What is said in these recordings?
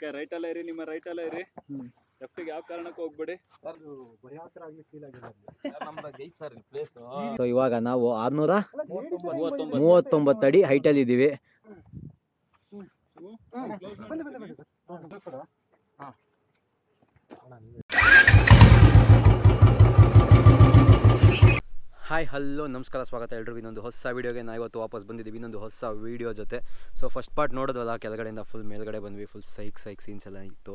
Okay right ಅಲ್ಲ ಇರಿ ನಿಮ್ಮ ರೈಟ್ ಅಲ್ಲ ಇರಿ. ಲೆಫ್ಟಿಗೆ ಯಾವ ಕಾರಣಕ್ಕೂ ಹೋಗ್ಬೇಡಿ. ಸೊ ಇವಾಗ ನಾವು ಆರ್ನೂರ ಮೂವತ್ತೊಂಬತ್ತು. ಮೂವತ್ತೊಂಬತ್ತು ಅಡಿ ಹೈಟಲ್ಲಿ ಇದ್ದೀವಿ. ಹಾಯ್ ಹಲೋ ನಮಸ್ಕಾರ ಸ್ವಾಗತ ಎಲ್ರಿಗೂ. ಇನ್ನೊಂದು ಹೊಸ ವೀಡಿಯೋಗೆ ನಾವು ಇವತ್ತು ವಾಪಸ್ ಬಂದಿದ್ದೀವಿ. ಇನ್ನೊಂದು ಹೊಸ ವೀಡಿಯೋ ಜೊತೆ. ಸೊ ಫಸ್ಟ್ ಪಾರ್ಟ್ ನೋಡೋದಲ್ಲ ಕೆಳಗಡೆಯಿಂದ ಫುಲ್ ಮೇಲ್ಗಡೆ ಬಂದ್ವಿ ಫುಲ್ ಸೈಕ್ ಸೈಕ್ ಸೀನ್ಸ್ ಎಲ್ಲ ಇತ್ತು.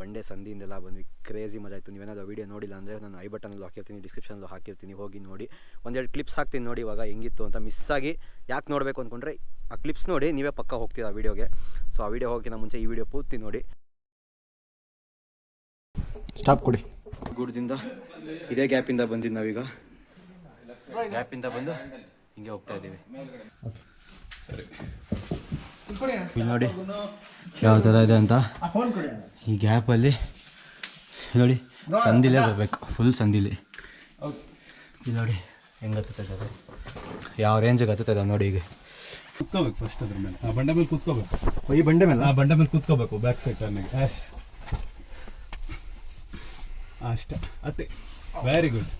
ಬಂಡೆ ಸಂದಿಯಿಂದೆಲ್ಲ ಬಂದ್ವಿ ಕ್ರೇಜಿ ಮಜಾ ಇತ್ತು. ನೀವೇನಾದ್ರು ವೀಡಿಯೋ ನೋಡಿಲ್ಲ ಅಂದರೆ ನಾನು ಐ ಬಟನಲ್ಲಿ ಹಾಕಿರ್ತೀನಿ ಡಿಸ್ಕ್ರಿಪ್ಷನಲ್ಲಿ ಹಾಕಿರ್ತೀನಿ ಹೋಗಿ ನೋಡಿ. ಒಂದೆರಡು ಕ್ಲಿಪ್ಸ್ ಹಾಕ್ತೀನಿ ನೋಡಿ ಇವಾಗ ಹೆಂಗಿತ್ತು ಅಂತ ಮಿಸ್ ಆಗಿ ಯಾಕೆ ನೋಡಬೇಕು ಅಂದ್ಕೊಂಡ್ರೆ ಆ ಕ್ಲಿಪ್ಸ್ ನೋಡಿ ನೀವೇ ಪಕ್ಕ ಹೋಗ್ತೀರಾ ಆ ವೀಡಿಯೋಗೆ. ಸೊ ಆ ವೀಡಿಯೋ ಹೋಗಿನ ಮುಂಚೆ ಈ ವಿಡಿಯೋ ಪೂರ್ತಿ ನೋಡಿ. ಸ್ಟಾಪ್ ಕೊಡಿ. ಗುಡ್ದಿಂದ ಇದೇ ಗ್ಯಾಪಿಂದ ಬಂದಿದ್ದು ನಾವೀಗ. ಗ್ಯಾಪಿಂದ ಬಂದು ಹಿಂಗೆ ಹೋಗ್ತಾ ಇದ್ದೀವಿ. ಇಲ್ಲಿ ನೋಡಿ ಯಾವ ಥರ ಇದೆ ಅಂತ. ಈ ಗ್ಯಾಪಲ್ಲಿ ನೋಡಿ ಸಂದಿಲೇ ಬರಬೇಕು ಫುಲ್ ಸಂದಿಲಿ. ಇಲ್ಲಿ ನೋಡಿ ಹೆಂಗೆ ಹತ್ತದ ಅದು. ಯಾವ ರೇಂಜಿಗೆ ಹತ್ತದ ನೋಡಿ ಈಗ. ಕೂತ್ಕೋಬೇಕು ಫಸ್ಟ್ ಅದ್ರ ಮೇಲೆ. ಆ ಬಂಡೆ ಮೇಲೆ ಕುತ್ಕೋಬೇಕು. ಈ ಬಂಡೆ ಮೇಲೆ? ಆ ಬಂಡೆ ಮೇಲೆ ಕುತ್ಕೋಬೇಕು ಬ್ಯಾಕ್ ಸೈಡ್ ಟರ್ನಿಗೆ ಎಸ್ ಅಷ್ಟೇ. ಅತ್ತೆ. ವೆರಿ ಗುಡ್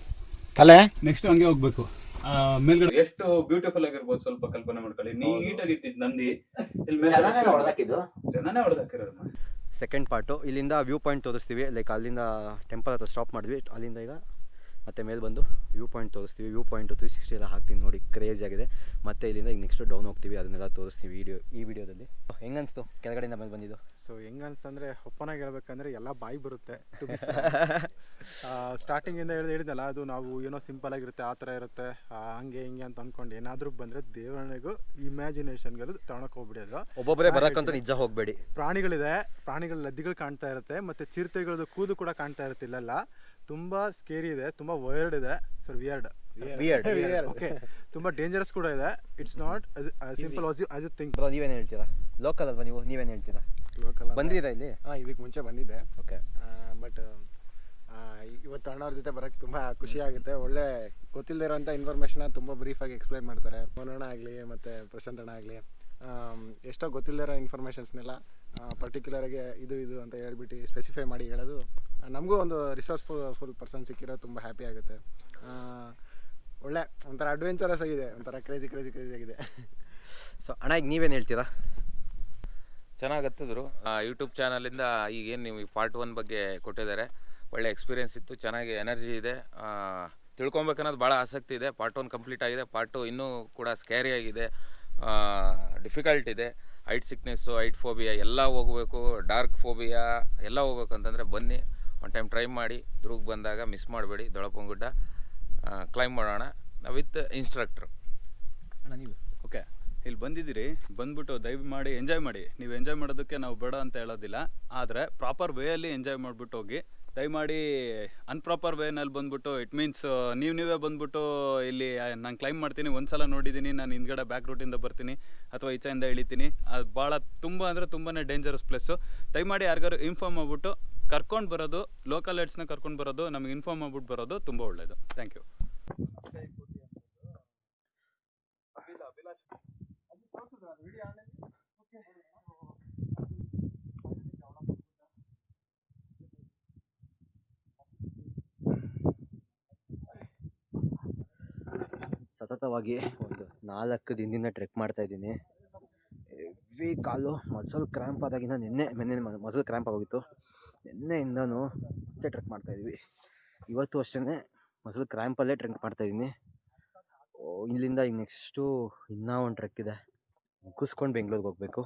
ತಲೆ? ನೆಕ್ಸ್ಟ್ ಹಂಗೆ ಹೋಗ್ಬೇಕು. ಆ, ಮೇಲ್ಗಡೆ. ಎಷ್ಟು ಬ್ಯೂಟಿಫುಲ್ ಆಗಿರ್ಬೋದು ಸ್ವಲ್ಪ ಕಲ್ಪನೆ ಮಾಡ್ಕೊಳ್ಳಿ. ನೀಟಾಗಿ ಇತ್ತಿದ್ ನಂದಿ. ಇಲ್ಲಿ ಮೇಲೆ ಜನನೇ ಹೊಡೆದಾಕಿರೋದು ಸೆಕೆಂಡ್ ಪಾರ್ಟು ಇಲ್ಲಿಂದ ವ್ಯೂ ಪಾಯಿಂಟ್ ತೋರಿಸ್ತೀವಿ. ಲೈಕ್ ಅಲ್ಲಿಂದ ಟೆಂಪಲ್ ಹತ್ರ ಸ್ಟಾಪ್ ಮಾಡಿದ್ವಿ. ಅಲ್ಲಿಂದ ಈಗ ಮತ್ತೆ ಮೇಲೆ ಬಂದು ವ್ಯೂ ಪಾಯಿಂಟ್ ತೋರಿಸ್ತೀವಿ. ವ್ಯೂ ಪಾಯಿಂಟ್ ತ್ರೀ ಸಿಕ್ಸ್ಟಿ ಎಲ್ಲ ಹಾಕ್ತೀನಿ ನೋಡಿ. ಕ್ರೇಜ್ ಆಗಿದೆ. ಮತ್ತು ಇಲ್ಲಿಂದ ಈಗ ನೆಕ್ಸ್ಟ್ ಡೌನ್ ಹೋಗ್ತೀವಿ. ಅದನ್ನೆಲ್ಲ ತೋರಿಸ್ತೀವಿ ವಿಡಿಯೋ ಈ ವಿಡಿಯೋದಲ್ಲಿ. ಹೆಂಗನ್ಸ್ತು? ಕೆಳಗಡೆಯಿಂದ ಮೇಲೆ ಬಂದಿದ್ದು. ಸೊ ಹೆಂಗನ್ಸ್ತಂದ್ರೆ ಒಪ್ಪನಾಗಿ ಹೇಳ್ಬೇಕಂದ್ರೆ ಎಲ್ಲ ಬಾಯಿ ಬರುತ್ತೆ ಸ್ಟಾರ್ಟಿಂಗಿಂದ ಹೇಳಿದ ಹೇಳಿದ್ನಲ್ಲ ಅದು ನಾವು ಏನೋ ಸಿಂಪಲ್ ಆಗಿರುತ್ತೆ ಆ ಥರ ಇರುತ್ತೆ ಹಂಗೆ ಹಿಂಗೆ ಅಂತ ಅನ್ಕೊಂಡು ಏನಾದರೂ ಬಂದ್ರೆ ದೇವರಣೆಗೂ ಇಮ್ಯಾಜಿನೇಷನ್ಗಳು ಹೋಗ್ಬಿಡಿ ಹೋಗ್ಬಿಡೋದು. ಒಬ್ಬೊಬ್ಬರೇ ಬರೋಕ್ಕಂತ ನಿಜ ಹೋಗಬೇಡಿ. ಪ್ರಾಣಿಗಳಿದೆ. ಪ್ರಾಣಿಗಳ ಲದ್ದಿಗಳು ಕಾಣ್ತಾ ಇರುತ್ತೆ ಮತ್ತು ಚಿರತೆಗಳದ್ದು ಕೂದು ಕೂಡ ಕಾಣ್ತಾ ಇರುತ್ತೆ ಇಲ್ಲೆಲ್ಲ ತುಂಬಾ ಸ್ಕೇರಿ ಇದೆ ತುಂಬಾ ವೈರ್ಡ್ ಇದೆ. Sir weird. ಓಕೆ ತುಂಬಾ ಡೇಂಜರಸ್ ಕೂಡ ಇದೆ. It's not simple as you as you think bro ನೀವೇನು ಹೇಳ್ತೀರಾ? ಲೋಕಲ್ ಅಲ್ವಾ ನೀವು? ನೀವೇನು ಹೇಳ್ತೀರಾ? ಲೋಕಲ್ ಬಂದಿದೆ ಇಲ್ಲಿ? ಹಾಂ ಇದಕ್ಕೆ ಮುಂಚೆ ಬಂದಿದ್ದೆ. ಓಕೆ ಬಟ್ ಇವತ್ತು ಅಣ್ಣವ್ರ ಜೊತೆ ಬರೋಕ್ಕೆ ತುಂಬ ಖುಷಿ ಆಗುತ್ತೆ. ಒಳ್ಳೆ ಗೊತ್ತಿಲ್ಲದೆ ಇರೋಂಥ ಇನ್ಫಾರ್ಮೇಷನ್ನ ತುಂಬ ಬ್ರೀಫಾಗಿ ಎಕ್ಸ್ಪ್ಲೈನ್ ಮಾಡ್ತಾರೆ. ಮನೋಣ ಆಗಲಿ ಮತ್ತು ಪ್ರಶಾಂತ್ ಅಣ್ಣ ಆಗಲಿ ಎಷ್ಟೋ ಗೊತ್ತಿಲ್ಲದೆ ಇರೋ ಇನ್ಫಾರ್ಮೇಷನ್ಸ್ನೆಲ್ಲ ಪರ್ಟಿಕ್ಯುಲರಾಗಿ ಇದು ಇದು ಅಂತ ಹೇಳ್ಬಿಟ್ಟು ಸ್ಪೆಸಿಫೈ ಮಾಡಿ ಹೇಳೋದು. ನಮಗೂ ಒಂದು ರಿಸೋರ್ಸ್ಫುಲ್ ಫುಲ್ ಪರ್ಸನ್ ಸಿಕ್ಕಿರೋ ತುಂಬ ಹ್ಯಾಪಿ ಆಗುತ್ತೆ. ಒಳ್ಳೆ ಒಂಥರ ಅಡ್ವೆಂಚರಸ್ ಆಗಿದೆ ಒಂಥರ ಕ್ರೇಜಿ ಕ್ರೇಜಿ ಕ್ರೇಜಿ ಆಗಿದೆ. ಸೊ ಅಣ್ಣ ಈಗ ನೀವೇನು ಹೇಳ್ತೀರಾ? ಚೆನ್ನಾಗತ್ತಿದ್ರು. ಯೂಟ್ಯೂಬ್ ಚಾನಲಿಂದ ಈಗೇನು ನೀವು ಪಾರ್ಟ್ ಒನ್ ಬಗ್ಗೆ ಕೊಟ್ಟಿದ್ದಾರೆ. ಒಳ್ಳೆ ಎಕ್ಸ್ಪೀರಿಯನ್ಸ್ ಇತ್ತು ಚೆನ್ನಾಗಿ ಎನರ್ಜಿ ಇದೆ. ತಿಳ್ಕೊಬೇಕನ್ನೋದು ಭಾಳ ಆಸಕ್ತಿ ಇದೆ. ಪಾರ್ಟ್ ಒನ್ ಕಂಪ್ಲೀಟ್ ಆಗಿದೆ. ಪಾರ್ಟ್ ಟು ಇನ್ನೂ ಕೂಡ ಸ್ಕ್ಯಾರಿ ಆಗಿದೆ. ಡಿಫಿಕಲ್ಟ್ ಇದೆ. ಹೈಟ್ ಸಿಕ್ನೆಸ್ಸು ಐಟ್ ಫೋಬಿಯಾ ಎಲ್ಲ ಹೋಗಬೇಕು ಡಾರ್ಕ್ ಫೋಬಿಯಾ ಎಲ್ಲ ಹೋಗ್ಬೇಕು ಅಂತಂದರೆ ಬನ್ನಿ. ಒನ್ ಟೈಮ್ ಟ್ರೈ ಮಾಡಿ ದುರ್ಗ್ ಬಂದಾಗ ಮಿಸ್ ಮಾಡಬೇಡಿ ದೊಳಪಂಗುಡ್ಡ. ಕ್ಲೈಮ್ ಮಾಡೋಣ. ವಿತ್ ಇನ್ಸ್ಟ್ರಕ್ಟ್ರು ಓಕೆ ಇಲ್ಲಿ ಬಂದಿದ್ದೀರಿ. ಬಂದ್ಬಿಟ್ಟು ದಯವಿ ಮಾಡಿ ಎಂಜಾಯ್ ಮಾಡಿ. ನೀವು ಎಂಜಾಯ್ ಮಾಡೋದಕ್ಕೆ ನಾವು ಬೇಡ ಅಂತ ಹೇಳೋದಿಲ್ಲ. ಆದರೆ ಪ್ರಾಪರ್ ವೇಯಲ್ಲಿ ಎಂಜಾಯ್ ಮಾಡಿಬಿಟ್ಟು ಹೋಗಿ ದಯಮಾಡಿ ಅನ್ಪ್ರಾಪರ್ ವೇನಲ್ಲಿ ಬಂದ್ಬಿಟ್ಟು ಇಟ್ ಮೀನ್ಸ್ ನೀವು ನೀವೇ ಬಂದ್ಬಿಟ್ಟು ಇಲ್ಲಿ ನಾನು ಕ್ಲೈಮ್ ಮಾಡ್ತೀನಿ, ಒಂದ್ಸಲ ನೋಡಿದ್ದೀನಿ ನಾನು ಹಿಂದ್ಗಡೆ ಬ್ಯಾಕ್ ರೂಟಿಂದ ಬರ್ತೀನಿ, ಅಥವಾ ಈಚೆಯಿಂದ ಇಳಿತೀನಿ, ಅದು ಭಾಳ ತುಂಬ ಅಂದರೆ ತುಂಬಾ ಡೇಂಜರಸ್ ಪ್ಲೇಸು ದಯಮಾಡಿ ಯಾರಿಗಾರು ಇನ್ಫಾರ್ಮ್ ಮಾಡ್ಬಿಟ್ಟು, ಕರ್ಕೊಂಡು ಬರೋದು ಲೋಕಲ್ ಏಡ್ಸ್ನ ಕರ್ಕೊಂಡು ಬರೋದು, ನಮಗೆ ಇನ್ಫಾರ್ಮ್ ಮಾಡ್ಬಿಟ್ಟು ಬರೋದು ತುಂಬ ಒಳ್ಳೆಯದು ಥ್ಯಾಂಕ್ ಯು ಸತತವಾಗಿ ಒಂದು ನಾಲ್ಕು ದಿನದಿಂದ ಟ್ರೆಕ್ ಮಾಡ್ತಾ ಇದ್ದೀನಿ. ಹೆವಿ ಕಾಲು ಮಸಲ್ ಕ್ರ್ಯಾಂಪ್ ಆದಾಗಿಂದ ನಿನ್ನೆ ನಿನ್ನೆ ಮಸಲ್ ಕ್ರ್ಯಾಂಪ್ ಆಗೋಗಿತ್ತು. ನಿನ್ನೆಯಿಂದನೂ ಮತ್ತೆ ಟ್ರೆಕ್ ಮಾಡ್ತಾ ಇದ್ವಿ. ಇವತ್ತು ಅಷ್ಟೇ ಮಸಲ್ ಕ್ರ್ಯಾಂಪಲ್ಲೇ ಟ್ರೆಕ್ ಮಾಡ್ತಾ ಓ, ಇಲ್ಲಿಂದ ಈಗ ನೆಕ್ಸ್ಟು ಇನ್ನೂ ಒಂದು ಟ್ರೆಕ್ ಇದೆ. ಮುಗಿಸ್ಕೊಂಡು ಬೆಂಗ್ಳೂರಿಗೆ ಹೋಗಬೇಕು.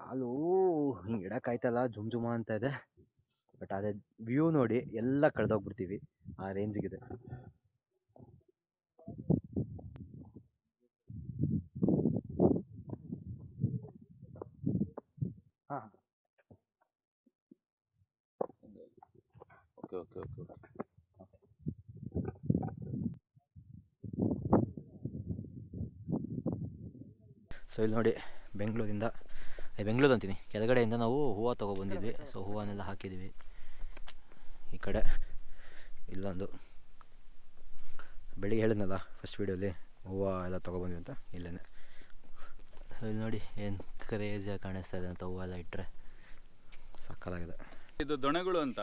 ಕಾಲು ಹಿಂಗೆ ಇಡೋಕ್ಕಾಯ್ತಲ್ಲ ಜುಮ್ ಜುಮ ಅಂತ ಇದೆ. ಬಟ್ ಅದೇ ವ್ಯೂ ನೋಡಿ ಎಲ್ಲ ಕಳೆದೋಗ್ಬಿಡ್ತೀವಿ. ಆ ರೇಂಜಿಗಿದೆ okay okay okay okay. So ಇಲ್ಲಿ ನೋಡಿ ಬೆಂಗಳೂರಿಂದ ಏ, ಬೆಂಗಳೂರು ಅಂತೀನಿ. ಕೆಳಗಡೆಯಿಂದ ನಾವು ಹೂವು ತೊಗೊಬಂದಿದ್ವಿ ಸೊ ಹೂವನ್ನೆಲ್ಲ ಹಾಕಿದ್ದೀವಿ ಈ ಕಡೆ ಇಲ್ಲೊಂದು. ಬೆಳಿಗ್ಗೆ ಹೇಳಿದ್ನಲ್ಲ ಫಸ್ಟ್ ವೀಡಿಯೋಲಿ ಹೂವು ಎಲ್ಲ ತೊಗೊಬಂದ್ವಿ ಅಂತ ಇಲ್ಲೇ ಸೊ ಇಲ್ಲಿ ನೋಡಿ ಏನು ಕ್ರೇಜಿಯಾಗಿ ಕಾಣಿಸ್ತಾ ಇದೆ ಅಂತ ಹೂವೆಲ್ಲ ಇಟ್ಟರೆ ಸಕ್ಕತ್ತಾಗಿದೆ ಇದು ದೊಣೆಗಳು ಅಂತ.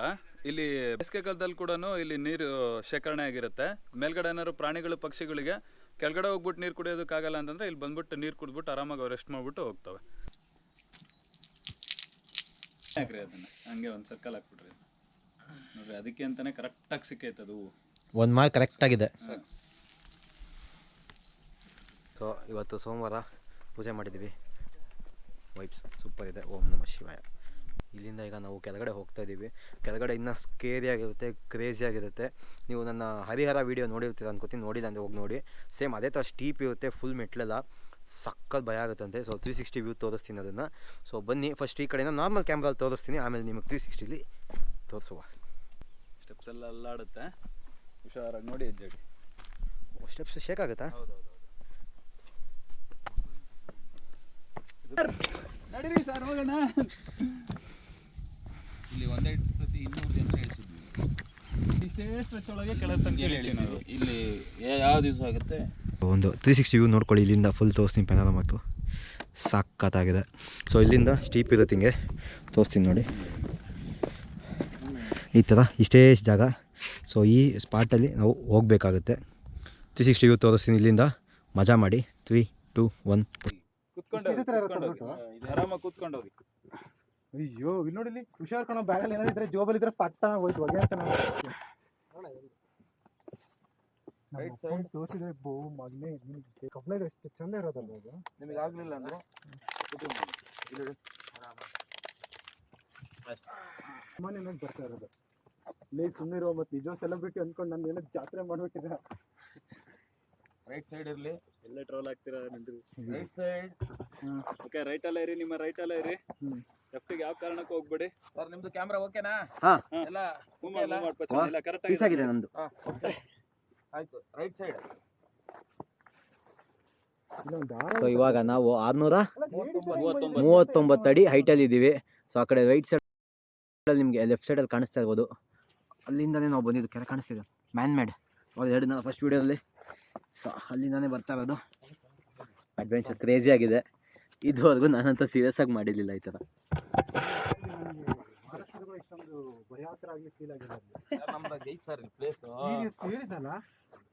ಇಲ್ಲಿ ಬೇಸಿಗೆ ಕಾಲದಲ್ಲಿ ಕೂಡ ಇಲ್ಲಿ ನೀರು ಶೇಖರಣೆ ಆಗಿರುತ್ತೆ. ಮೇಲ್ಗಡೆ ಏನಾದ್ರು ಪ್ರಾಣಿಗಳು ಪಕ್ಷಿಗಳಿಗೆ ಕೆಳಗಡೆ ಹೋಗ್ಬಿಟ್ಟು ನೀರು ಕುಡಿಯೋದಕ್ಕಾಗಲ್ಲ ಅಂತಂದ್ರೆ ಇಲ್ಲಿ ಬಂದ್ಬಿಟ್ಟು ನೀರು ಕುಡಿದ್ಬಿಟ್ಟು ಆರಾಮಾಗಿ ರೆಸ್ಟ್ ಮಾಡ್ಬಿಟ್ಟು ಹೋಗ್ತವೆ. ಹಾಕ್ರಿ ಅದನ್ನ. ಹಂಗೆ ಒಂದು ಸರ್ಕಲ್ ಹಾಕ್ಬಿಟ್ರಿ ನೋಡ್ರಿ ಅದಕ್ಕೆ ಅಂತಾನೆ ಕರೆಕ್ಟಾಗಿ ಸಿಕ್ಕೈತೆ ಅದು ಹೂವು. ಒಂದು ಮಾರ್ಕ್ ಕರೆಕ್ಟಾಗಿದೆ ಸೊ ಇವತ್ತು ಸೋಮವಾರ ಪೂಜೆ ಮಾಡಿದ್ದೀವಿ. ವೈಬ್ಸ್ ಸೂಪರ್ ಇದೆ ಓಂ ನಮ ಶಿವಾಯ. ಇಲ್ಲಿಂದ ಈಗ ನಾವು ಕೆಳಗಡೆ ಹೋಗ್ತಾ ಇದ್ದೀವಿ. ಕೆಳಗಡೆ ಇನ್ನೂ ಸ್ಕೇರಿ ಆಗಿರುತ್ತೆ ಕ್ರೇಜಿ ಆಗಿರುತ್ತೆ. ನೀವು ನನ್ನ ಹರಿಹರ ವೀಡಿಯೋ ನೋಡಿರ್ತೀರ ಅನ್ಕೋತೀನಿ. ನೋಡಿಲ್ಲ ಅಂದರೆ ಹೋಗಿ ನೋಡಿ. ಸೇಮ್ ಅದೇ ಥರ ಸ್ಟೀಪ್ ಇರುತ್ತೆ ಫುಲ್ ಮೆಟ್ಲೆಲ್ಲ. ಸಕ್ಕತ್ ಭಯ ಆಗುತ್ತಂತೆ. ಸೊ ತ್ರೀ ಸಿಕ್ಸ್ಟಿ ವ್ಯೂ ತೋರಿಸ್ತೀನಿ ಅದನ್ನು. ಸೊ ಬನ್ನಿ. ಫಸ್ಟ್ ಈ ಕಡೆಯಿಂದ ನಾರ್ಮಲ್ ಕ್ಯಾಮ್ರಲ್ಲಿ ತೋರಿಸ್ತೀನಿ. ಆಮೇಲೆ ನಿಮಗೆ ತ್ರೀ ಸಿಕ್ಸ್ಟಿಲಿ ತೋರಿಸುವ. ಸ್ಟೆಪ್ಸ್ ಎಲ್ಲ ಅಲ್ಲಾಡುತ್ತೆ. ಹುಷಾರಾಗಿ ನೋಡಿ ಹೆಜ್ಜೆಡಿ. ಸ್ಟೆಪ್ಸ್ ಶೇಕ್ ಆಗುತ್ತಾ? ನಡೀರಿ ಸರ್ ಹೋಗೋಣ. ಇಲ್ಲಿ ಒಂದೆರಡು ಸತಿ ಇನ್ನೂರು ಜನ ಹೇಳಿದ್ವಿ ಇಷ್ಟೇ ಸ್ಟ್ರೆಚ್ ಒಳಗೆ ಕೆಳಗೆ ತನಕ ಇಲ್ಲಿ ಯಾವ ದಿವಸ ಆಗುತ್ತೆ? ಒಂದು ತ್ರೀ ಸಿಕ್ಸ್ಟಿ ವ್ಯೂ ನೋಡ್ಕೊಳ್ಳಿ ಇಲ್ಲಿಂದ ಫುಲ್ ತೋರಿಸ್ತೀನಿ ಪೆನಾರಮಕ್ಕು ಸಖತ್ತಾಗಿದೆ ಸೊ ಇಲ್ಲಿಂದ ಸ್ಟೀಪ್ ಇರುತ್ತೆ ಹಿಂಗೆ ತೋರಿಸ್ತೀನಿ ನೋಡಿ. ಈ ಥರ ಇಷ್ಟೇ ಜಾಗ. ಸೊ ಈ ಸ್ಪಾಟಲ್ಲಿ ನಾವು ಹೋಗಬೇಕಾಗುತ್ತೆ. ತ್ರೀ ಸಿಕ್ಸ್ಟಿ ವ್ಯೂ ತೋರಿಸ್ತೀನಿ ಇಲ್ಲಿಂದ. ಮಜಾ ಮಾಡಿ. ತ್ರೀ ಟು ಒನ್ ಆರಾಮಾಗಿ ಕುತ್ಕೊಂಡು ಹೋಗಿ ಅಯ್ಯೋ ಇಲ್ಲಿ ನೋಡಿ ಇಲ್ಲಿ ಹುಷಾರ್ ಕಣೋ ಬ್ಯಾಗಲ್ಲಿ ಏನಾದ್ರು ಇದ್ರೆ ಜೋಬಲ್ಲಿ ಇದ್ರೆ ಪಟ್ಟ ಹೋಯ್ತು ಹೊಗೆ ಅಂತ ನಾವು ತೋರಿಸಿದ್ರೆ ಬೋ ಮಗನೇ ಕಬ್ಲೈಡ್ ಎಷ್ಟು ಚಂದ ಇರೋದಲ್ಲ ಅದು? ನಿಮಗೆ ಆಗಲಿಲ್ಲ ಅಂದ್ರೆ ಸಾಮಾನ್ಯವಾಗಿ ಬರ್ತಾ ಇರೋದು. ಲೇ ಸುಮ್ಮನಿರೋ ಮತ್ತೆ ನಿಜ ಸೆಲೆಬ್ರಿಟಿ ಅನ್ಕೊಂಡು ನಾನು ಏನೋ ಜಾತ್ರೆ ಮಾಡ್ಬಿಟ್ಟಿದೆ ರೈಟ್ ಸೈಡ್ ಇರಲಿ. ಎಲ್ಲ ಟ್ರೋಲ್ ಆಗ್ತೀರಾ ನಿಂತ್ರಿ ರೈಟ್ ಸೈಡ್ ಓಕೆ ರೈಟ್ ಅಲ್ಲ ಇರಿ ನಿಮ್ಮ ರೈಟ್ ಅಲ್ಲ ಇರಿ. ಲೆಫ್ಟಿಗೆ ಯಾವ ಕಾರಣಕ್ಕೂ ಹೋಗ್ಬೇಡಿ. ಸರ್ ನಿಮ್ದು ಕ್ಯಾಮ್ರಾ ಓಕೆನಾ ಹಾ. ಎಲ್ಲ ಎಲ್ಲ ಕರೆಕ್ಟ್ ಆಗಿ ಆಗಿದೆ ನಂದು ಆಯ್ತು. ರೈಟ್ ಸೈಡ್ ಸೊ ಇವಾಗ ನಾವು ಆರ್ನೂರ ಮೂವತ್ತೊಂಬತ್ತು. ಮೂವತ್ತೊಂಬತ್ತು ಅಡಿ ಹೈಟಲ್ಲಿ ಇದ್ದೀವಿ. ಸೊ ಆ ಕಡೆ ರೈಟ್ ಸೈಡಲ್ಲಿ ನಿಮಗೆ ಲೆಫ್ಟ್ ಸೈಡಲ್ಲಿ ಕಾಣಿಸ್ತಾ ಇರ್ಬೋದು. ಅಲ್ಲಿಂದಲೇ ನಾವು ಬಂದಿದ್ದು ಕೆರೆ ಕಾಣಿಸ್ತಿದೆ. ಮ್ಯಾನ್ ಮೇಡ್ ಅವ್ರು ಎರಡು ನಾವು ಫಸ್ಟ್ ವೀಡಿಯೋದಲ್ಲಿ ಸೊ ಅಲ್ಲಿಂದನೇ ಬರ್ತಾ ಇರೋದು. ಅಡ್ವೆಂಚರ್ ಕ್ರೇಜಿ ಆಗಿದೆ. ಇದುವರೆಗೂ ನಾನಂತ ಸೀರಿಯಸ್ ಆಗಿ ಮಾಡಿರಲಿಲ್ಲ ಈ ಥರ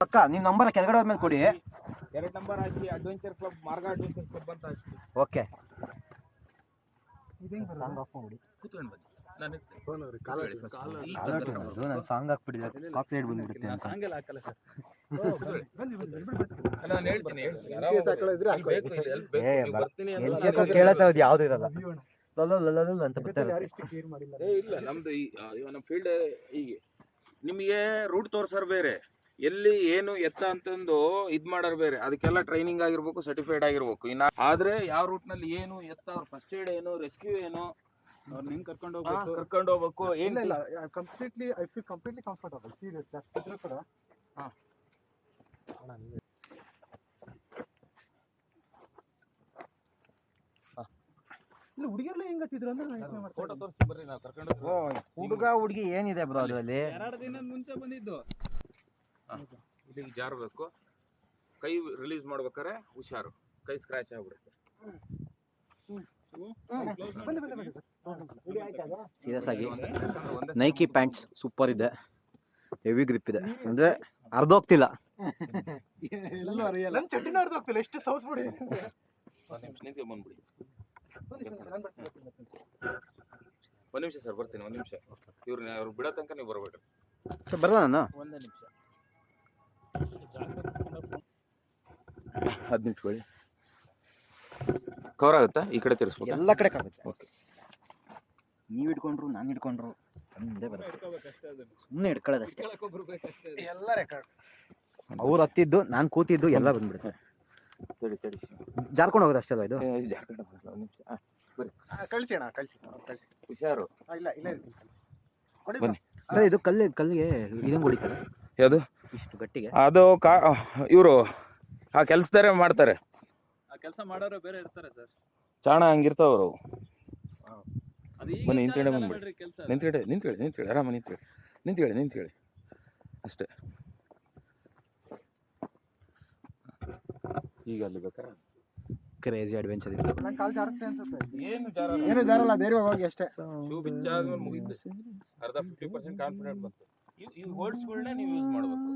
ಪಕ್ಕ ನಿಮ್ಮ ನಂಬರ್ ಕೆಳಗಡೆ ಹೋದ್ಮೇಲೆ ಕೊಡಿ. ಎರಡು ನಂಬರ್ ಹಾಕಿ adventure club Marga adventure club ಅಂತ ಹಾಕಿ. ಓಕೆ ಕೂತ್ಕೊಂಡು ಬನ್ನಿ. ನಾನು ಸಾಂಗ್ ಹಾಕ್ಬಿಟ್ಟಿದ್ದೆ ಕಾಪಿರೇಟ್ ಬಂದ್ಬಿಡುತ್ತೆ ಅಂತ. ಹಾಕಲ್ಲ ಸರ್ ಹೇಳ್ತೀನಿ ಹೇಳ್ತೀನಿ. ಯಾವುದು ಇರಲ್ಲ? ಅಂತ ಇಲ್ಲ ನಮ್ದು ನಮ್ಮ ಫೀಲ್ಡ್ ಹೀಗೆ. ನಿಮಗೆ ರೂಟ್ ತೋರ್ಸಾರ ಬೇರೆ. ಎಲ್ಲಿ ಏನು ಎತ್ತ ಅಂತಂದು ಇದ್ ಮಾಡೋರು ಬೇರೆ. ಅದಕ್ಕೆಲ್ಲ ಟ್ರೈನಿಂಗ್ ಆಗಿರ್ಬೇಕು ಸರ್ಟಿಫೈಡ್ ಆಗಿರ್ಬೇಕು. ಇನ್ನ ಆದ್ರೆ ಯಾವ ರೂಟ್ನಲ್ಲಿ ಏನು ಎತ್ತ ಅವ್ರ ಫಸ್ಟ್ ಏಡ್ ಏನು ರೆಸ್ಕ್ಯೂ ಏನು ಅವ್ರನ್ನ ಹೆಂಗ್ ಕರ್ಕೊಂಡು ಹೋಗ್ಬೇಕು? ಕರ್ಕೊಂಡು ಹೋಗ್ಬೇಕು. ಇಲ್ಲ ಇಲ್ಲ ಇಲ್ಲ? Completely I feel completely comfortable serious ಅಷ್ಟಿದ್ರು ಕೂಡ. ಹಾ. ಇಲ್ಲ ಹುಡುಗಿಯರ್ಲ ಹೆಂಗತ್ತಿದ್ರು ಅಂದ್ರೆ ನಾನು ಯೋಚ್ನೆ ಮಾಡ್ತಾ ಫೋಟೋ ತೋರಿಸಿ ಬರ್ರಿ ನಾವು ಕರ್ಕೊಂಡು ಹೋಗ್ತೀವಿ. ಹುಡುಗ ಹುಡುಗಿ ಏನಿದೆ ಬ್ರೋ ಅದರಲ್ಲಿ? ಎರಡು ದಿನ ಮುಂಚೆ ಬಂದಿದ್ದು. ಇಲ್ಲಿಗೆ ಜಾರಬೇಕು. ಕೈ ರಿಲೀಸ್ ಮಾಡ್ಬೇಕಾರೆ ಹುಷಾರು. ಕೈ ಸ್ಕ್ರಾಚ್ ಆಗ್ಬಿಡುತ್ತೆ. ಬನ್ನಿ ಬನ್ನಿ ಬನ್ನಿ. ಆಯ್ತಾಗ ಸೀರಿಯಸ್ ಆಗಿ ಒಂದೇ ಒಂದೇ ನೈಕಿ ಪ್ಯಾಂಟ್ಸ್ ಸೂಪರ್ ಇದೆ. ಹೆವಿ ಗ್ರಿಪ್ ಇದೆ. ಅಂದ್ರೆ ಅರ್ಧೋಗ್ತಿಲ್ಲ ಎಲ್ಲ ಅರಿಯಲ್ಲ ನನ್ನ ಚಡ್ಡಿನ ಅರ್ಧ ಹೋಗ್ತಿಲ್ಲ. ಎಷ್ಟು ಸೌಸ್ ಬಿಡಿ ಒಂದು ನಿಮಿಷ ಸರ್, ಬರ್ತೀನಿ. ಒಂದ್ ನಿಮಿಷ ಸರ್ ಬರ್ತೀನಿ ಒಂದ್ ನಿಮಿಷ. ಇವ್ರನ್ನ ಅವ್ರು ಬಿಡೋ ತನಕ ನೀವು ಬರ್ಬೇಡ್ರಿ. ಬರಲ್ಲ ನಾನು? ಒಂದೇ ನಿಮಿಷ. ಹತ್ತು ನಿಮಿಷಗಳು ಕವರ್ ಆಗುತ್ತಾ? ಈ ಕಡೆ ತಿರ್ಸ್ಬೇಕು ಎಲ್ಲ ಕಡೆ ಕಾಗುತ್ತೆ ಓಕೆ ನೀವು ಇಟ್ಕೊಂಡ್ರು ನಾನು ಇಟ್ಕೊಂಡ್ರು ಮುಂದೆ ಬರುತ್ತೆ. ಸುಮ್ಮನೆ ಅದು. ಎಲ್ಲ ರೆಕಾರ್ಡ್ ಅವ್ರು ಹತ್ತಿದ್ದು ನಾನು ಕೂತಿದ್ದು ಎಲ್ಲ ಬಂದ್ಬಿಡುತ್ತೆ. ಸರಿ ಸರಿ. ಜಾರ್ಕೊಂಡು ಹೋಗೋದು ಅಷ್ಟೇ ಅಲ್ವಾ ಇದು? ಏ, ಇಲ್ಲಿ ಜಾರ್ಖಂಡ್ ನಿಮಿಷ. ಕಳಿಸಿ ಅಣ್ಣ ಕಳಿಸಿ ಕಳಿಸಿ. ಹುಷಾರು. ಇಲ್ಲ ಇಲ್ಲ ಇರ್ತೀನಿ ಬನ್ನಿ. ಸರ್ ಇದು ಕಲ್ಲು ಕಲ್ಲಿಗೆ ಇದನ್ನು ಹೊಡಿತಾರೆ. ಯಾವುದು? ಇಷ್ಟು ಗಟ್ಟಿಗೆ. ಅದು ಕಾ ಇವರು ಆ ಕೆಲಸದಾರೆ ಮಾಡ್ತಾರೆ. ಆ ಕೆಲಸ ಮಾಡೋರು ಬೇರೆ ಇರ್ತಾರೆ ಸರ್. ಚಾಣ ಹಂಗಿರ್ತಾವ ಅವರು. ಅದು ಈಗ ಬನ್ನಿ, ಕಾಲದಲ್ಲ ಬಂದ್ಬಿಡಿ. ನಿಂತ್ಕಡೆ ನಿಂತ್ಕೇಳಿ ನಿಂತ್ಕೇಳಿ ಆರಾಮ ನಿಂತ್ಕೇಳಿ ನಿಂತ್ಕೇಳಿ ನಿಂತ್ಕೇಳಿ ಅಷ್ಟೇ. ಈಗ ಅಲ್ಲಿ ಬೇಕಾ ಕ್ರೇಜಿ ಅಡ್ವೆಂಚರ್ ಏನು ಏನು ಜಾರಲ್ಲ ಧೈರ್ಯವಾಗಿ ಹೋಗಿ ಅಷ್ಟೇ. ಶೂ ಮುಗಿದ್ದು ಅರ್ಧ ಫಿಫ್ಟಿ ಪರ್ಸೆಂಟ್ ಕಾನ್ಫಿಡೆಂಟ್ ಬಂತು. ಈ ವರ್ಡ್ಸ್ಗಳನ್ನ ನೀವು ಯೂಸ್ ಮಾಡ್ಬೇಕು.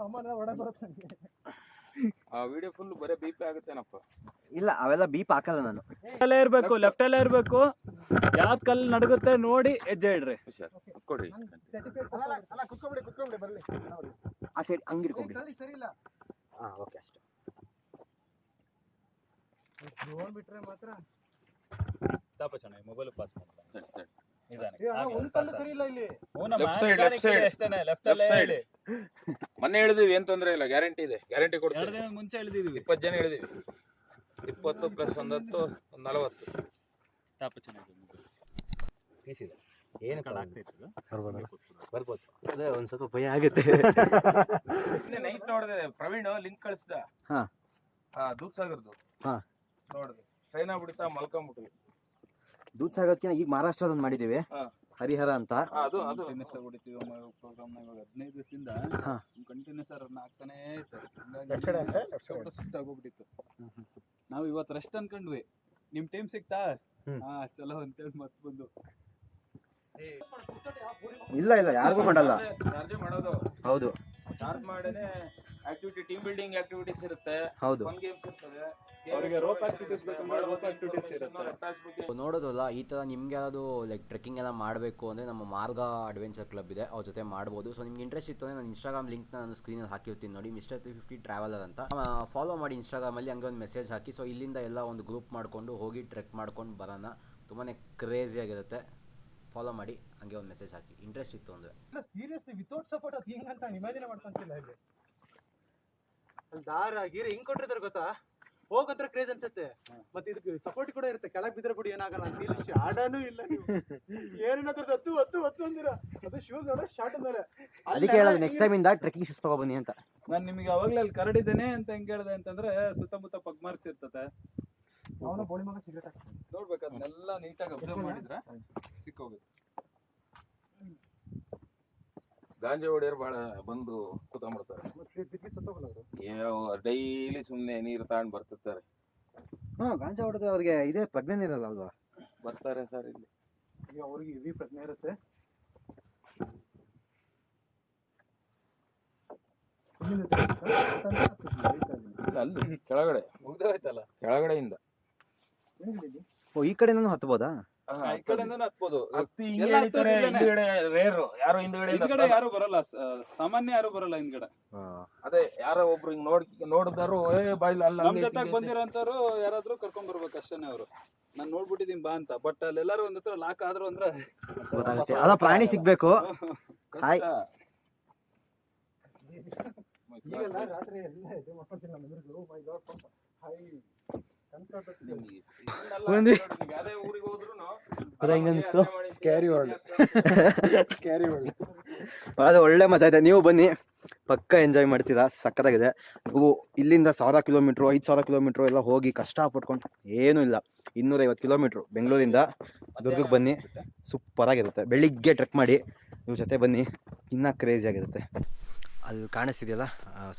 ಸಾಮಾನ್ಯ ಒಳಗೆ ಬರುತ್ತೆ. ಆ ವಿಡಿಯೋ ಫುಲ್ ಬರೀ ಬಿ ಪಿ ಆಗುತ್ತೇನಪ್ಪ ಇಲ್ಲ ಅವೆಲ್ಲ ಬೀಪ್ ಹಾಕಲ್ಲ ನಾನು. ಅಲ್ಲೇ ಇರಬೇಕು ಲೆಫ್ಟ್ ಅಲ್ಲೇ ಇರಬೇಕು. ಯಾವ್ದು ಕಲ್ಲು ನಡಗುತ್ತೆ ನೋಡಿ ಹೆಜ್ಜೆ ಇಡ್ರಿ. ಹುಷಾರ್. ಕೊಡ್ರಿ ಆ ಸೈಡ್ ಹಂಗಿರ್ಕೊಂಡ್ರಿ ಸರಿ ಸರಿ. ಇಲ್ಲ. ಹಾಂ ಓಕೆ ಅಷ್ಟೇ ಡ್ರೋನ್ ಬಿಟ್ರೆ ಮಾತ್ರ ತಾಪ ಚೆನ್ನಾಗಿ ಮೊಬೈಲ್ ಪಾಸ್. ಮೊನ್ನೆ ಹೇಳಿದೀವಿ ಏನ್ ತೊಂದ್ರೆ ಇಲ್ಲ ಗ್ಯಾರಂಟಿ ಇದೆ ಗ್ಯಾರಂಟಿ ಎರಡು ಕೊಡ್ತೀವಿ ದಿನ ಮುಂಚೆ ಹೇಳಿದೀವಿ ಇಪ್ಪತ್ತು ಜನ ಹೇಳಿದೀವಿ ಇಪ್ಪತ್ತು ಪ್ಲಸ್ ಒಂದತ್ತು ಒಂದು ನಲವತ್ತು. ತಾಪ ಚೆನ್ನಾಗಿದೆ ಏನು ಆಗ್ತೈತಲ್ಲ ಬರ್ಬೋದು? ಅದೇ ಒಂದು ಸ್ವಲ್ಪ ಭಯ ಆಗುತ್ತೆ. ನೈಟ್ ನೋಡಿದೆ. ಪ್ರವೀಣ್ ಲಿಂಕ್ ಕಳಿಸ್ದ. ಹಾ. ಹಾ ದೂದ್ಸಾಗರ್ದು. ಹಾ. ನೋಡಿದೆ. ಟ್ರೈನ್ ಆಗ್ಬಿಡಿತಾ ಮಲ್ಕೊಂಬಿಟ್ವಿ. ದೂದ್ ಸಾಗೋದ್ಕಿಂತ ಈಗ ಮಹಾರಾಷ್ಟ್ರದೊಂದು ಮಾಡಿದ್ದೀವಿ ಹಾ. ಹರಿಹರ ಅಂತ. ಅದು ಅದು. ಕಂಟಿನ್ಯೂಸ್ ಹೊಡಿತೀವಿ ಪ್ರೋಗ್ರಾಮ್ ಇವಾಗ ಹದಿನೈದು ದಿವಸದಿಂದ ಹಾ. ಕಂಟಿನ್ಯೂಸ್ ರನ್ ಆಗ್ತಾನೆ ಇತ್ತು ಸುಸ್ತಾಗೋಗ್ಬಿಟ್ಟಿತ್ತು ನಾವು ಇವತ್ತು ರೆಸ್ಟ್ ಅನ್ಕೊಂಡ್ವಿ. ನಿಮ್ ಟೈಮ್ ಸಿಕ್ತಾ. ಹಾ ಚಲೋ ಅಂತೇಳಿ ಮತ್ ಬಂದು. ಇಲ್ಲ ಇಲ್ಲ ಯಾರಿಗೂ ಮಾಡಲ್ಲ. ಚಾರ್ಜ್ ಮಾಡೋದು ಹೌದು. ಚಾರ್ಜ್ ಮಾಡೇನೆ. ಆಕ್ಟಿವಿಟಿ ಟೀಮ್ ಬಿಲ್ಡಿಂಗ್ ಆಕ್ಟಿವಿಟೀಸ್ ಇರುತ್ತೆ. ಹೌದು. ಫನ್ ಗೇಮ್ಸ್ ಇರ್ತದೆ. ಅವರಿಗೆ ರೋಪ್ ಆಕ್ಟಿವಿಟೀಸ್ ಬೇಕಂದ್ರೆ ರೋಪ್ ಆಕ್ಟಿವಿಟೀಸ್ ಇರುತ್ತೆ. ನೋಡೋದಲ್ಲ ಈ ಥರ ನಿಮ್ಗೆ ಯಾವುದು ಲೈಕ್ ಟ್ರೆಕ್ಕಿಂಗ್ ಎಲ್ಲ ಮಾಡಬೇಕು ಅಂದರೆ ನಮ್ಮ ಮಾರ್ಗ ಅಡ್ವೆಂಚರ್ ಕ್ಲಬ್ ಇದೆ ಅವ್ರ ಜೊತೆ ಮಾಡ್ಬೋದು. ಸೊ ನಿಮ್ಗೆ ಇಂಟ್ರೆಸ್ಟ್ ಇತ್ತು ಅಂದರೆ ನಾನು ಇನ್ಸ್ಟಾಗ್ರಾಮ್ ಲಿಂಕ್ ನಾನು ಸ್ಕ್ರೀನಲ್ಲಿ ಹಾಕಿರ್ತೀನಿ ನೋಡಿ. ಮಿಸ್ಟರ್ ತ್ರೀ ಫಿಫ್ಟಿ ಟ್ರಾವೆಲರ್ ಅಂತ. ಫಾಲೋ ಮಾಡಿ ಇನ್ಸ್ಟಾಗ್ರಾಮಲ್ಲಿ ಹಂಗೆ ಒಂದು ಮೆಸೇಜ್ ಹಾಕಿ. ಸೊ ಇಲ್ಲಿಂದ ಎಲ್ಲ ಒಂದು ಗ್ರೂಪ್ ಮಾಡಿಕೊಂಡು ಹೋಗಿ ಟ್ರೆಕ್ ಮಾಡ್ಕೊಂಡು ಬರೋಣ. ತುಂಬಾ ಕ್ರೇಜಿಯಾಗಿರುತ್ತೆ ಫಾಲೋ ಮಾಡಿ ಹಂಗೆ ಒಂದು ಮೆಸೇಜ್ ಹಾಕಿ. ಇಂಟ್ರೆಸ್ಟ್ ಇತ್ತು ಅಂದರೆ. ಇಲ್ಲ ಸೀರಿಯಸ್ಲಿ ವಿತೌಟ್ ಸಪೋರ್ಟ್ ಅದು ಹಿಂಗಂತ ಇಮ್ಯಾಜಿನ್ ಮಾಡ್ಕೊಂತಿಲ್ಲ ಇಲ್ಲಿ. ಅಲ್ಲಿ ದಾರ ಗೀರ ಹಿಂಗ್ ಕೊಟ್ಟಿರ್ತಾರೆ ಗೊತ್ತಾ? ಹೋಗತ್ರ ಕ್ರೇಜ್ ಅನ್ಸುತ್ತೆ. ಮತ್ತೆ ಇದಕ್ಕೆ ಸಪೋರ್ಟ್ ಕೂಡ ಇರುತ್ತೆ. ಕೆಳಗ್ ಬಿದ್ರೆ ಬಿಡಿ ಏನಾಗಲ್ಲ ಅಂತ. ಇಲ್ಲಿ ಶಾಡನೂ ಇಲ್ಲ ಏನೇನಾದ್ರೂ ಹತ್ತು ಹತ್ತು ಹತ್ತು ಅಂದಿರ. ಅದು ಶೂಸ್ ನೋಡ ಶಾರ್ಟ್ ಮೇಲೆ. ಅದಕ್ಕೆ ಹೇಳೋದು ನೆಕ್ಸ್ಟ್ ಟೈಮಿಂದ ಟ್ರೆಕ್ಕಿಂಗ್ ಶೂಸ್ ತಗೊಬನ್ನಿ ಅಂತ. ನಾನು ನಿಮಗೆ ಅವಾಗಲೇ ಅಲ್ಲಿ ಕರಡಿದ್ದೇನೆ ಅಂತ ಹೆಂಗ್ ಹೇಳ್ದೆ ಅಂತಂದ್ರೆ ಸುತ್ತಮುತ್ತ ಪಗ್ ಮಾರ್ಕ್ಸ್ ಇರ್ತದೆ ಅವನ ಬೋಳಿ ಮಗ ಸಿಗರೇಟ್ ನೋಡ್ಬೇಕು ಅದನ್ನೆಲ್ಲ ನೀಟಾಗಿ ಅಬ್ಸರ್ವ್ ಮಾಡಿದ್ರೆ ಸಿಕ್ಕೋಗುತ್ತೆ. ಗಾಂಜಾ ಹೊಡೆಯರು ಭಾಳ ಬಂದು ಕೂತ್ಕೊಂಡ್ಬಿಡ್ತಾರೆ ಡೈಲಿ ಸುಮ್ಮನೆ ನೀರು ತಗೊಂಡು ಬರ್ತಿರ್ತಾರೆ. ಹಾ ಗಾಂಜಾ ಹೊಡೆದ್ರೆ ಅವ್ರಿಗೆ ಇದೇ ಪ್ರಜ್ಞೆ ಇರಲ್ಲ ಅಲ್ವಾ ಬರ್ತಾರೆ ಸರ್ ಇಲ್ಲಿ. ಈಗ ಅವ್ರಿಗೆ ಇವಿ ಪ್ರಜ್ಞೆ ಇರುತ್ತೆ. ಅಲ್ಲಿ ಕೆಳಗಡೆ. ಮುಗ್ದೋಯ್ತಲ್ಲ? ಕೆಳಗಡೆಯಿಂದ. ಓ ಈ ಕಡೆ ನಾನು ಹತ್ಬೋದಾ? ಈ ಕಡೆಯಿಂದನೂ ಹತ್ಬೋದು ಹತ್ತಿ ಹಿಂಗೆ ಎಲ್ಲ ಎಳಿತಾರೆ, ಹತ್ತೋದು ಹಿಂದ್ಗಡೆ ರೇರು ಯಾರು ಹಿಂದ್ಗಡೆ ಹಿಂದ್ಗಡೆ ಯಾರು ಬರಲ್ಲ. ಸ- ಸಾಮಾನ್ಯ ಯಾರು ಬರಲ್ಲ ಹಿಂದ್ಗಡೆ. ಅದೇ ಯಾರೋ ಒಬ್ರು ಹಿಂಗ್ ನೋಡ್ ನೋಡಿದಾರು ಏ ಬಾಯ್ಲಿ ಅಲ್ಲ ನಮ್ ಜೊತೆ ಜೊತೆಗ್ ಬಂದಿರೋಂತವ್ರು ಯಾರಾದ್ರೂ ಕರ್ಕೊಂಡ್ ಬರ್ಬೇಕು ಅಷ್ಟೇನೆ ಅವರು. ನಾನ್ ನೋಡ್ಬಿಟ್ಟಿದೀನಿ ಬಾ ಅಂತ. ಬಟ್ ಅಲ್ಲೆಲ್ಲರೂ ಒಂದ್ ಹತ್ರ ಲಾಕ್ ಆದ್ರು ಅಂದ್ರೆ ಗೊತ್ತಾಗುತ್ತೆ. ಅದ ಪ್ರಾಣಿ ಸಿಗ್ಬೇಕು. ಹಾಯ್. ಒಂದು- ಅದ ಒಳ್ಳೆ ಅದು ಒಳ್ಳೆ ಮಜಾ ಇದೆ. ನೀವು ಬನ್ನಿ. ಪಕ್ಕ ಎಂಜಾಯ್ ಮಾಡ್ತೀರಾ. ಸಕ್ಕತ್ತಾಗಿದೆ ನೀವು ಇಲ್ಲಿಂದ ಸಾವಿರ ಕಿಲೋಮೀಟ್ರು ಐದು ಸಾವಿರ ಕಿಲೋಮೀಟ್ರು ಎಲ್ಲ ಹೋಗಿ ಕಷ್ಟ ಪಟ್ಕೊಂಡು ಏನೂ ಇಲ್ಲ. ಇನ್ನೂರೈವತ್ತು ಕಿಲೋಮೀಟ್ರು ಬೆಂಗಳೂರಿಂದ ದುರ್ಗಕ್ಕೆ ಬನ್ನಿ. ಸೂಪರಾಗಿರುತ್ತೆ. ಬೆಳಿಗ್ಗೆ ಟ್ರೆಕ್ ಮಾಡಿ. ಇವ್ರ ಜೊತೆ ಬನ್ನಿ. ಇನ್ನೂ ಕ್ರೇಜಿ ಆಗಿರುತ್ತೆ. ಅಲ್ಲಿ ಕಾಣಿಸ್ತಿದೆಯಲ್ಲ?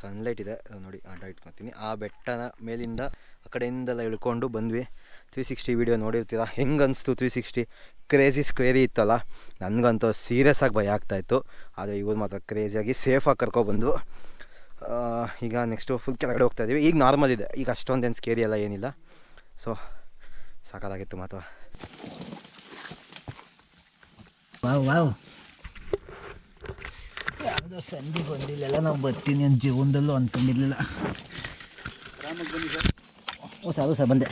ಸನ್ಲೈಟ್ ಇದೆ. ನೋಡಿ ಅಡ್ಡ ಇಟ್ಕೊತೀನಿ. ಆ ಬೆಟ್ಟನ ಮೇಲಿಂದ ಆ ಕಡೆಯಿಂದೆಲ್ಲ ಇಳ್ಕೊಂಡು ಬಂದ್ವಿ. ತ್ರೀ ಸಿಕ್ಸ್ಟಿ ವೀಡಿಯೋ ನೋಡಿರ್ತೀರ? ಹೆಂಗೆ ಅನಿಸ್ತು ತ್ರೀ ಸಿಕ್ಸ್ಟಿ ಕ್ರೇಜಿ ಸ್ಕ್ವೇರಿ ಇತ್ತಲ್ಲ? ನನಗಂತೂ ಸೀರಿಯಸ್ ಆಗಿ ಭಯ ಆಗ್ತಾಯಿತ್ತು ಆದರೆ ಇವ್ರು ಮಾತ್ರ ಕ್ರೇಜಿಯಾಗಿ ಸೇಫಾಗಿ ಕರ್ಕೊಬಂದು ಈಗ ನೆಕ್ಸ್ಟು ಫುಲ್ ಕೆಳಗಡೆ ಹೋಗ್ತಾ ಇದ್ದೀವಿ ಈಗ ನಾರ್ಮಲ್ ಇದೆ. ಈಗ ಅಷ್ಟೊಂದೇನು ಸ್ಕೇರಿ ಎಲ್ಲ ಏನಿಲ್ಲ. ಸೊ ಸಾಕಾಗಿತ್ತು ಮಾತ್ರ. ಸಂಧಿ ಬಂದಿಲ್ಲ ನಾವು ಬರ್ತೀನಿ ಅಂತ ಜೀವನದಲ್ಲೂ ಅಂದ್ಕೊಂಡಿರ್ಲಿಲ್ಲ ಸರ್ ಸರ್, ಬಂದೆ.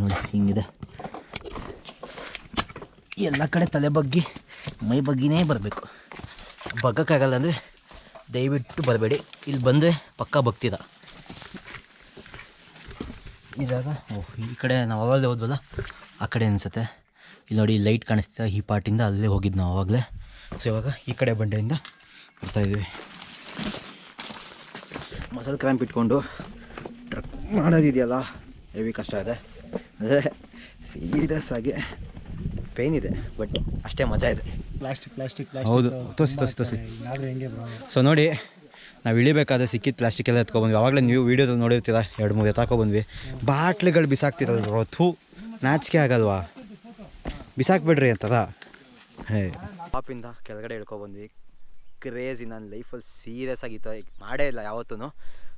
ನೋಡಿ, ಹಿಂಗಿದೆ. ಎಲ್ಲ ಕಡೆ ತಲೆ ಬಗ್ಗಿ, ಮೈ ಬಗ್ಗಿನೇ ಬರಬೇಕು. ಬಗ್ಗಕ್ಕಾಗಲ್ಲ ಅಂದರೆ ದಯವಿಟ್ಟು ಬರಬೇಡಿ. ಇಲ್ಲಿ ಬಂದರೆ ಪಕ್ಕ ಭಕ್ತಿದ. ಈ ಜಾಗ? ಓಹ್ ಈ ಕಡೆ ನಾವು ಅವಾಗಲೇ ಹೋದ್ವಲ್ಲ? ಆ ಕಡೆ ಅನಿಸುತ್ತೆ. ಇಲ್ಲಿ ನೋಡಿ ಲೈಟ್ ಕಾಣಿಸ್ತಿದೆ ಈ ಪಾರ್ಟಿಂದ ಅಲ್ಲೇ ಹೋಗಿದ್ದು ನಾವು ಆವಾಗಲೇ ಸೊ ಇವಾಗ ಈ ಕಡೆ ಬಂಡೆಯಿಂದ ಬರ್ತಾಯಿದ್ದೀವಿ ಮಸಲ್ ಕ್ರ್ಯಾಂಪ್ ಇಟ್ಕೊಂಡು ಟ್ರಕ್ ಮಾಡೋದಿದೆಯಲ್ಲ? ಹೆವಿ ಕಷ್ಟ ಇದೆ. ಅದೇ ಸೀರಿಯಸ್ ಆಗಿ ಪೇನ್ ಇದೆ ಬಟ್ ಅಷ್ಟೇ ಮಜಾ ಇದೆ. ಪ್ಲಾಸ್ಟಿಕ್ ಪ್ಲಾಸ್ಟಿಕ್ ಹೌದು. ತೋಸಿ ತೋಸಿ ತೋಸಿ ಸೊ ನೋಡಿ ನಾವು ಇಳಿಬೇಕಾದ್ರೆ ಸಿಕ್ಕಿದ ಪ್ಲಾಸ್ಟಿಕ್ ಎಲ್ಲ ಎತ್ಕೊಬಂದ್ವಿ. ಆವಾಗಲೇ ನೀವು ವೀಡಿಯೋದಲ್ಲಿ ನೋಡಿರ್ತೀರ, ಎರಡು ಮೂರು ಎತ್ತಾಕೊಬಂದ್ವಿ ಬಾಟ್ಲಿಗಳು ಬಿಸಾಕ್ತಿರಲ್ವ ಥೂ ನಾಚಿಕೆ ಆಗಲ್ವಾ? ಬಿಸಾಕ್ಬಿಡ್ರಿ ಅಂತದ? ಹೇ. ಪಾಪಿಂದ ಕೆಳಗಡೆ ಇಳ್ಕೊಬಂದ್ವಿ. ಕ್ರೇಜಿ ನನ್ನ ಲೈಫಲ್ಲಿ ಸೀರಿಯಸ್ ಆಗಿತ್ತು. ಮಾಡೇ ಇಲ್ಲ ಯಾವತ್ತೂ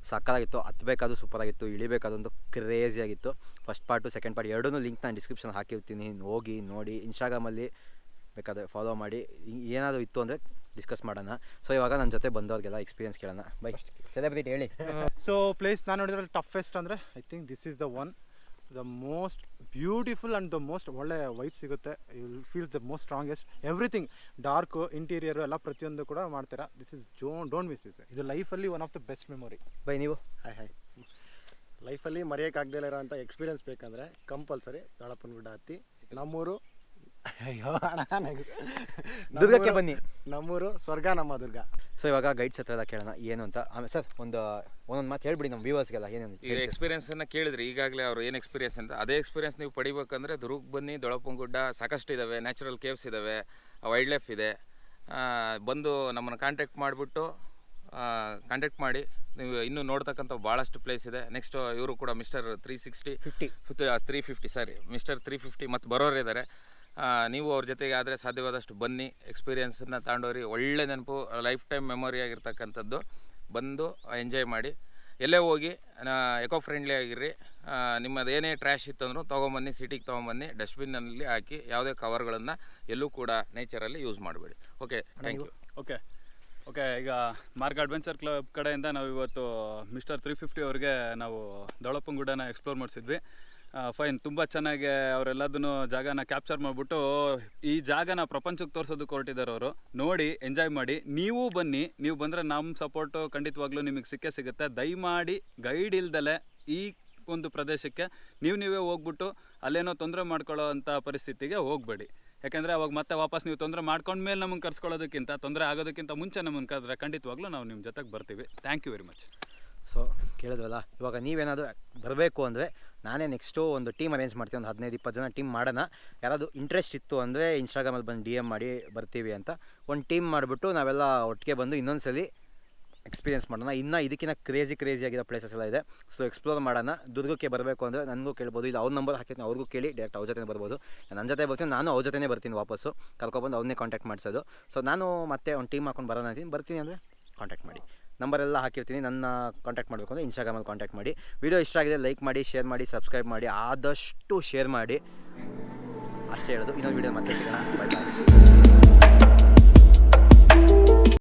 ಸಕ್ಕತ್ತಾಗಿತ್ತು, ಹತ್ಬೇಕಾದ್ರೂ ಸೂಪರಾಗಿತ್ತು ಇಳಿಬೇಕಾದಂತೂ ಕ್ರೇಜಿ ಆಗಿತ್ತು. ಫಸ್ಟ್ ಪಾರ್ಟು ಸೆಕೆಂಡ್ ಪಾರ್ಟ್ ಎರಡೂ ಲಿಂಕ್ ನಾನು ಡಿಸ್ಕ್ರಿಪ್ಷನ್ ಹಾಕಿರ್ತೀನಿ. ಹೋಗಿ, ನೋಡಿ ಇನ್ಸ್ಟಾಗ್ರಾಮಲ್ಲಿ ಬೇಕಾದರೆ ಫಾಲೋ ಮಾಡಿ. ಏನಾದರೂ ಇತ್ತು ಅಂದರೆ ಡಿಸ್ಕಸ್ ಮಾಡೋಣ. ಸೊ ಇವಾಗ ನನ್ನ ಜೊತೆ ಬಂದವ್ರಿಗೆಲ್ಲ ಎಕ್ಸ್ಪೀರಿಯನ್ಸ್ ಕೇಳೋಣ. ಬೈ ಸೆಲೆಬ್ರಿಟಿ ಹೇಳಿ. ಸೊ ಪ್ಲೇಸ್ ನಾನು ನೋಡಿದ್ರೆ ಟಫೆಸ್ಟ್ ಅಂದರೆ I think this is the one the most beautiful and the most ಒಳ್ಳೆ ವೈಬ್ ಸಿಗುತ್ತೆ. You will feel the most strongest everything dark interior ಎಲ್ಲ ಪ್ರತಿಯೊಂದು ಕೂಡ ಮಾಡ್ತೀರಾ. ದಿಸ್ ಇಸ್ ಜೋ ಡೋಂಟ್ ಮಿಸ್ ಇಸ್ ಇದು ಲೈಫಲ್ಲಿ one of the best memory by ನೀವು? ಹಾಯ್ ಹಾಯ್ ಲೈಫಲ್ಲಿ ಮರೆಯೋಕ್ಕಾಗದೇ ಇರೋಂಥ ಎಕ್ಸ್ಪೀರಿಯನ್ಸ್ ಬೇಕಂದರೆ ಕಂಪಲ್ಸರಿ ದಳಪ್ಪನ ಗುಡ್ಡ ಹತ್ತಿ. ನಮ್ಮೂರು ಅಯ್ಯೋ ಅಣ್ಣ. ದುರ್ಗಕ್ಕೆ ಬನ್ನಿ. ನಮ್ಮೂರು ಸ್ವರ್ಗ ನಮ್ಮ ದುರ್ಗ. ಸೊ ಇವಾಗ ಗೈಡ್ಸ್ ಹತ್ರ ಎಲ್ಲ ಕೇಳೋಣ ಏನು ಅಂತ. ಆಮೇಲೆ ಸರ್ ಒಂದು ಒಂದೊಂದು ಮಾತು ಹೇಳ್ಬಿಡಿ ನಮ್ಮ ವ್ಯೂವರ್ಸ್ಗೆಲ್ಲ ಏನೇನು ಈಗ ಎಕ್ಸ್ಪೀರಿಯನ್ಸನ್ನು ಕೇಳಿದ್ರಿ ಈಗಾಗಲೇ ಅವ್ರು ಏನು ಎಕ್ಸ್ಪೀರಿಯನ್ಸ್ ಅಂತ. ಅದೇ ಎಕ್ಸ್ಪೀರಿಯನ್ಸ್ ನೀವು ಪಡಿಬೇಕಂದ್ರೆ ದುರ್ಗ್ ಬನ್ನಿ ದೊಳಪುಂಗುಡ್ಡ ಸಾಕಷ್ಟು ಇದ್ದಾವೆ ನ್ಯಾಚುರಲ್ ಕೇವ್ಸ್ ಇದ್ದಾವೆ ವೈಲ್ಡ್ ಲೈಫ್ ಇದೆ. ಬಂದು ನಮ್ಮನ್ನು ಕಾಂಟ್ಯಾಕ್ಟ್ ಮಾಡಿಬಿಟ್ಟು ಕಾಂಟ್ಯಾಕ್ಟ್ ಮಾಡಿ ನೀವು ಇನ್ನೂ ನೋಡ್ತಕ್ಕಂಥ ಭಾಳಷ್ಟು ಪ್ಲೇಸ್ ಇದೆ. ನೆಕ್ಸ್ಟ್ ಇವರು ಕೂಡ mister three sixty fifty three fifty sorry mister three fifty ಮತ್ತು ಬರೋರು ಇದ್ದಾರೆ ನೀವು ಅವ್ರ ಜೊತೆಗೆ ಆದರೆ ಸಾಧ್ಯವಾದಷ್ಟು ಬನ್ನಿ. ಎಕ್ಸ್ಪೀರಿಯೆನ್ಸನ್ನು ತಗೊಂಡೋರಿ ಒಳ್ಳೆ ನೆನಪು ಲೈಫ್ ಟೈಮ್ ಮೆಮೊರಿ ಆಗಿರ್ತಕ್ಕಂಥದ್ದು. ಬಂದು ಎಂಜಾಯ್ ಮಾಡಿ. ಎಲ್ಲೇ ಹೋಗಿ ಎಕೋ ಫ್ರೆಂಡ್ಲಿ ಆಗಿರ್ರಿ. ನಿಮ್ಮದೇನೇ ನಿಮ್ಮದು ಏನೇ ಟ್ರ್ಯಾಶ್ ಇತ್ತು ಅಂದ್ರೂ ತೊಗೊಂಬನ್ನಿ ಸಿಟಿಗೆ ತೊಗೊಂಬನ್ನಿ. ಡಸ್ಟ್ಬಿನ್ನಲ್ಲಿ ಹಾಕಿ ಯಾವುದೇ ಕವರ್ಗಳನ್ನು ಎಲ್ಲೂ ಕೂಡ ನೇಚರಲ್ಲಿ ಯೂಸ್ ಮಾಡಬೇಡಿ. Okay thank you okay okay ಈಗ ಮಾರ್ಕ್ ಅಡ್ವೆಂಚರ್ ಕ್ಲಬ್ ಕಡೆಯಿಂದ ನಾವು ಇವತ್ತು ಮಿಸ್ಟರ್ ತ್ರೀ ಫಿಫ್ಟಿ ಅವ್ರಿಗೆ ನಾವು ದೊಳಪ್ಪಂಗುಡನ ಎಕ್ಸ್ಪ್ಲೋರ್ ಮಾಡಿಸಿದ್ವಿ. ಫೈನ್, ತುಂಬ ಚೆನ್ನಾಗಿ ಅವರೆಲ್ಲದನ್ನು ಜಾಗನ ಕ್ಯಾಪ್ಚರ್ ಮಾಡಿಬಿಟ್ಟು, ಈ ಜಾಗನ ಪ್ರಪಂಚಕ್ಕೆ ತೋರಿಸೋದಕ್ಕೆ ಹೊರಟಿದ್ದಾರೆ ಅವರು. ನೋಡಿ ಎಂಜಾಯ್ ಮಾಡಿ. ನೀವು ಬನ್ನಿ, ನೀವು ಬಂದರೆ ನಮ್ಮ ಸಪೋರ್ಟು ಖಂಡಿತವಾಗ್ಲೂ ನಿಮಗೆ ಸಿಕ್ಕೇ ಸಿಗುತ್ತೆ. ದಯಮಾಡಿ ಗೈಡ್ ಇಲ್ದಲೆ ಈ ಒಂದು ಪ್ರದೇಶಕ್ಕೆ ನೀವು ನೀವೇ ಹೋಗ್ಬಿಟ್ಟು ಅಲ್ಲೇನೋ ತೊಂದರೆ ಮಾಡ್ಕೊಳ್ಳೋ ಅಂಥ ಪರಿಸ್ಥಿತಿಗೆ ಹೋಗಬೇಡಿ. ಯಾಕೆಂದರೆ ಅವಾಗ ಮತ್ತೆ ವಾಪಸ್ ನೀವು ತೊಂದರೆ ಮಾಡ್ಕೊಂಡ್ಮೇಲೆ ನಮಗೆ ಕರ್ಸ್ಕೊಳ್ಳೋದಕ್ಕಿಂತ, ತೊಂದರೆ ಆಗೋದಕ್ಕಿಂತ ಮುಂಚೆ ನಮ್ಮನ್ನು ಕರೆದ್ರೆ ಖಂಡಿತವಾಗ್ಲೂ ನಾವು ನಿಮ್ಮ ಜೊತೆಗೆ ಬರ್ತೀವಿ. Thank you very much so ಕೇಳಿದ್ವಲ್ಲ, ಇವಾಗ ನೀವೇನಾದರೂ ಬರಬೇಕು ಅಂದರೆ ನಾನೇ ನೆಕ್ಸ್ಟು ಒಂದು ಟೀಮ್ ಅರೇಂಜ್ ಮಾಡ್ತೀನಿ ಒಂದು ಹದಿನೈದು, ಇಪ್ಪತ್ತು ಜನ ಟೀಮ್ ಮಾಡೋಣ. ಯಾರಾದರೂ ಇಂಟ್ರೆಸ್ಟ್ ಇತ್ತು ಅಂದರೆ ಇನ್ಸ್ಟಾಗ್ರಾಮಲ್ಲಿ ಬಂದು ಡಿ ಎಂ ಮಾಡಿ ಬರ್ತೀವಿ ಅಂತ. ಒಂದು ಟೀಮ್ ಮಾಡಿಬಿಟ್ಟು ನಾವೆಲ್ಲ ಒಟ್ಟಿಗೆ ಬಂದು ಇನ್ನೊಂದು ಸಲ ಎಕ್ಸ್ಪೀರಿಯನ್ಸ್ ಮಾಡೋಣ. ಇನ್ನೂ ಇದಕ್ಕಿಂತ ಕ್ರೇಜಿ ಕ್ರೇಜಿ ಆಗಿರೋ ಪ್ಲೇಸಸ್ ಎಲ್ಲ ಇದೆ. ಸೊ ಎಕ್ಸ್ಪ್ಲೋರ್ ಮಾಡೋಣ. ದುರ್ಗಕ್ಕೆ ಬರಬೇಕು ಅಂದರೆ ನನಗೂ ಕೇಳ್ಬೋದು. ಇಲ್ಲ ಅವ್ರ ನಂಬರ್ ಹಾಕಿರ್ತೀನಿ ಅವ್ರಿಗೂ ಕೇಳಿ ಡೈರೆಕ್ಟ್ ಅವ್ರ ಜೊತೆ ಬರ್ಬೋದು. ನನ್ನ ಜೊತೆ ಬರ್ತೀನಿ, ನಾನು ಅವ್ರ ಜೊತೆನೇ ಬರ್ತೀನಿ ವಾಪಸ್ಸು. ಕರ್ಕೊಬಂದು ಅವ್ರನ್ನೇ ಕಾಂಟ್ಯಾಕ್ಟ್ ಮಾಡಿಸೋದು. ಸೊ ನಾನು ಮತ್ತೆ ಒಂದು ಟೀಮ್ ಹಾಕೊಂಡು ಬರೋಣ ಅಂತೀನಿ. ಬರ್ತೀನಿ ಅಂದರೆ ಕಾಂಟ್ಯಾಕ್ಟ್ ಮಾಡಿ. ನಂಬರೆಲ್ಲ ಹಾಕಿರ್ತೀನಿ. ನನ್ನ ಕಾಂಟ್ಯಾಕ್ಟ್ ಮಾಡಬೇಕು ಅಂದರೆ ಇನ್ಸ್ಟಾಗ್ರಾಮಲ್ಲಿ ಕಾಂಟ್ಯಾಕ್ಟ್ ಮಾಡಿ. ವಿಡಿಯೋ ಇಷ್ಟ ಆಗಿದೆ ಲೈಕ್ ಮಾಡಿ ಶೇರ್ ಮಾಡಿ ಸಬ್ಸ್ಕ್ರೈಬ್ ಮಾಡಿ, ಆದಷ್ಟು ಶೇರ್ ಮಾಡಿ. ಅಷ್ಟೇ ಹೇಳೋದು. ಇನ್ನೊಂದು ವಿಡಿಯೋ ಮತ್ತೆ ಸಿಗೋಣ. ಬಾಯ್ ಬಾಯ್